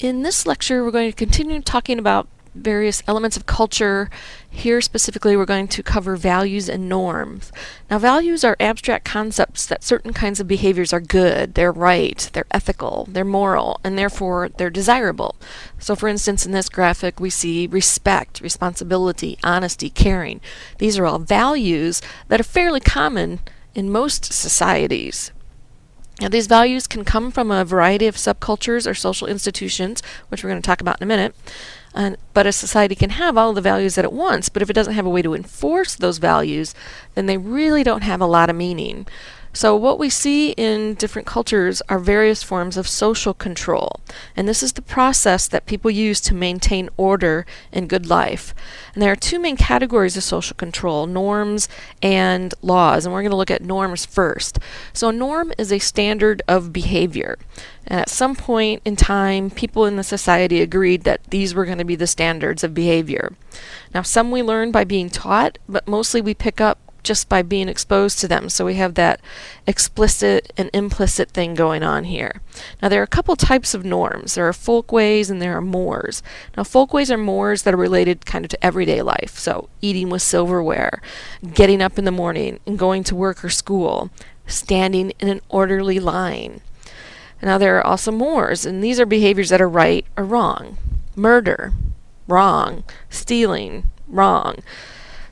In this lecture, we're going to continue talking about various elements of culture. Here specifically, we're going to cover values and norms. Now, values are abstract concepts that certain kinds of behaviors are good, they're right, they're ethical, they're moral, and therefore they're desirable. So, for instance, in this graphic, we see respect, responsibility, honesty, caring. These are all values that are fairly common in most societies. Now, these values can come from a variety of subcultures or social institutions, which we're going to talk about in a minute. And, but a society can have all the values that it wants, but if it doesn't have a way to enforce those values, then they really don't have a lot of meaning. So what we see in different cultures are various forms of social control. And this is the process that people use to maintain order and good life. And there are two main categories of social control, norms and laws. And we're going to look at norms first. So a norm is a standard of behavior. And at some point in time, people in the society agreed that these were going to be the standards of behavior. Now, some we learn by being taught, but mostly we pick up just by being exposed to them. So we have that explicit and implicit thing going on here. Now there are a couple types of norms. There are folkways and there are mores. Now folkways are mores that are related kind of to everyday life. So eating with silverware, getting up in the morning and going to work or school, standing in an orderly line. Now there are also mores, and these are behaviors that are right or wrong. Murder, wrong. Stealing, wrong.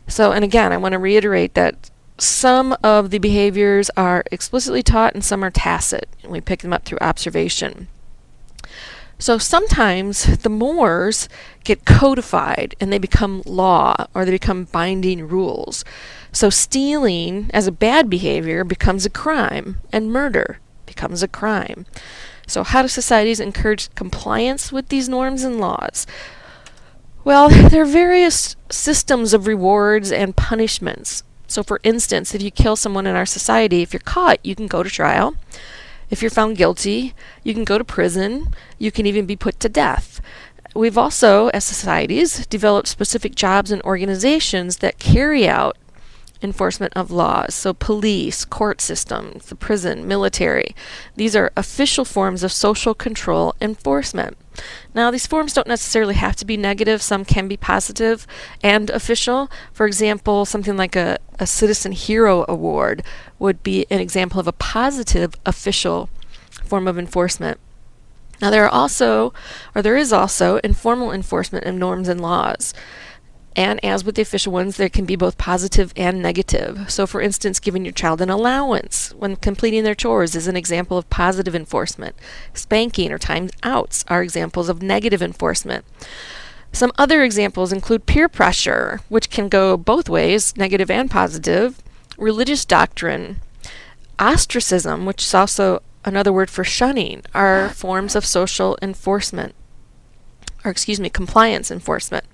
So, and again, I want to reiterate that some of the behaviors are explicitly taught and some are tacit. And we pick them up through observation. So sometimes the mores get codified and they become law or they become binding rules. So stealing as a bad behavior becomes a crime and murder becomes a crime. So how do societies encourage compliance with these norms and laws? Well, there are various systems of rewards and punishments. So for instance, if you kill someone in our society, if you're caught, you can go to trial. If you're found guilty, you can go to prison. You can even be put to death. We've also, as societies, developed specific jobs and organizations that carry out enforcement of laws. So police, court systems, the prison, military. These are official forms of social control enforcement. Now these forms don't necessarily have to be negative. Some can be positive and official. For example, something like a, a Citizen Hero Award would be an example of a positive official form of enforcement. Now there are also, or there is also, informal enforcement of norms and laws. And as with the official ones, there can be both positive and negative. So for instance, giving your child an allowance when completing their chores is an example of positive enforcement. Spanking or time outs are examples of negative enforcement. Some other examples include peer pressure, which can go both ways, negative and positive, religious doctrine, ostracism, which is also another word for shunning, are forms of social enforcement, or excuse me, compliance enforcement.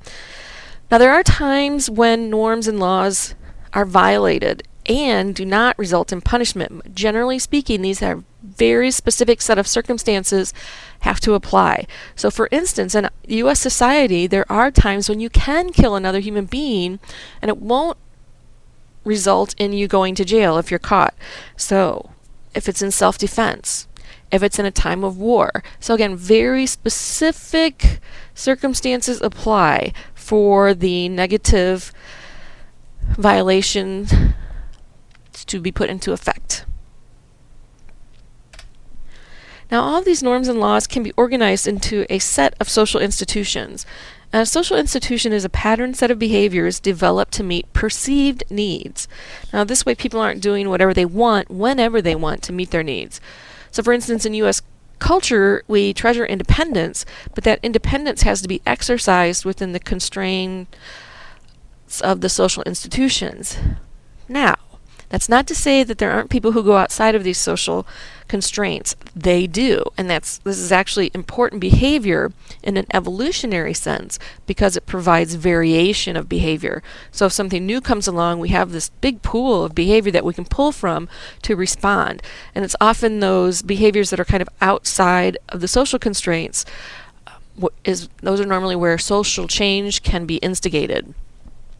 Now, there are times when norms and laws are violated and do not result in punishment. Generally speaking, these are very specific set of circumstances have to apply. So for instance, in US society, there are times when you can kill another human being and it won't result in you going to jail if you're caught. So if it's in self-defense, if it's in a time of war. So again, very specific circumstances apply for the negative violation to be put into effect. Now all these norms and laws can be organized into a set of social institutions. And a social institution is a pattern set of behaviors developed to meet perceived needs. Now this way people aren't doing whatever they want whenever they want to meet their needs. So for instance in U.S culture, we treasure independence, but that independence has to be exercised within the constraints of the social institutions. Now, that's not to say that there aren't people who go outside of these social constraints. They do, and that's this is actually important behavior in an evolutionary sense because it provides variation of behavior. So if something new comes along, we have this big pool of behavior that we can pull from to respond. And it's often those behaviors that are kind of outside of the social constraints uh, is those are normally where social change can be instigated.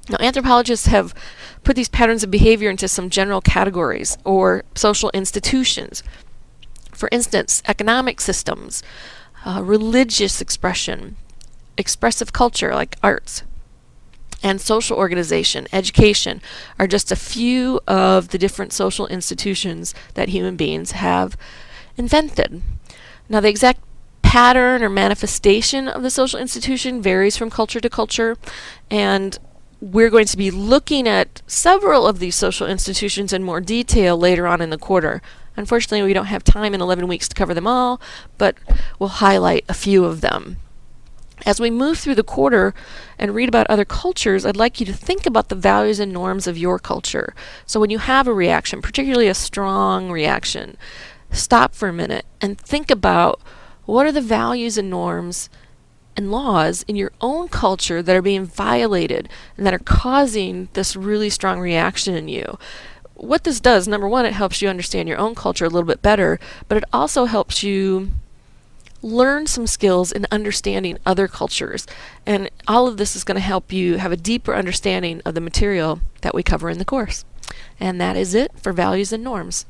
Now, anthropologists have put these patterns of behavior into some general categories or social institutions. For instance, economic systems, uh, religious expression, expressive culture like arts, and social organization, education, are just a few of the different social institutions that human beings have invented. Now, the exact pattern or manifestation of the social institution varies from culture to culture, and we're going to be looking at several of these social institutions in more detail later on in the quarter. Unfortunately, we don't have time in 11 weeks to cover them all, but we'll highlight a few of them. As we move through the quarter and read about other cultures, I'd like you to think about the values and norms of your culture. So when you have a reaction, particularly a strong reaction, stop for a minute and think about what are the values and norms and laws in your own culture that are being violated and that are causing this really strong reaction in you. What this does, number one, it helps you understand your own culture a little bit better, but it also helps you learn some skills in understanding other cultures. And all of this is going to help you have a deeper understanding of the material that we cover in the course. And that is it for values and norms.